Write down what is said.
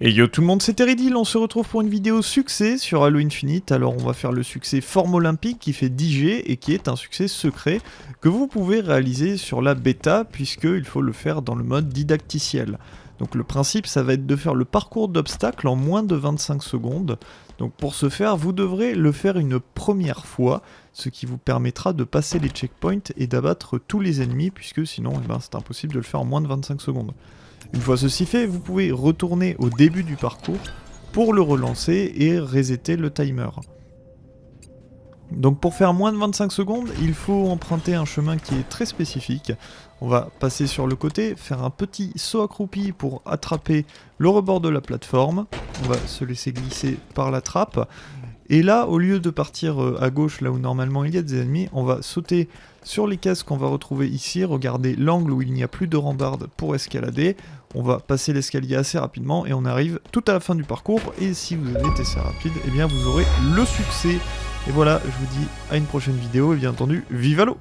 Et yo tout le monde, c'est Teridil, on se retrouve pour une vidéo succès sur Halo Infinite. Alors on va faire le succès forme olympique qui fait 10G et qui est un succès secret que vous pouvez réaliser sur la bêta puisqu'il faut le faire dans le mode didacticiel. Donc le principe ça va être de faire le parcours d'obstacles en moins de 25 secondes. Donc pour ce faire, vous devrez le faire une première fois, ce qui vous permettra de passer les checkpoints et d'abattre tous les ennemis puisque sinon eh ben, c'est impossible de le faire en moins de 25 secondes. Une fois ceci fait, vous pouvez retourner au début du parcours pour le relancer et resetter le timer. Donc pour faire moins de 25 secondes, il faut emprunter un chemin qui est très spécifique. On va passer sur le côté, faire un petit saut accroupi pour attraper le rebord de la plateforme. On va se laisser glisser par la trappe. Et là, au lieu de partir euh, à gauche, là où normalement il y a des ennemis, on va sauter sur les cases qu'on va retrouver ici, regarder l'angle où il n'y a plus de rambarde pour escalader. On va passer l'escalier assez rapidement et on arrive tout à la fin du parcours. Et si vous avez été assez rapide, eh bien vous aurez le succès. Et voilà, je vous dis à une prochaine vidéo et bien entendu, vive à l'eau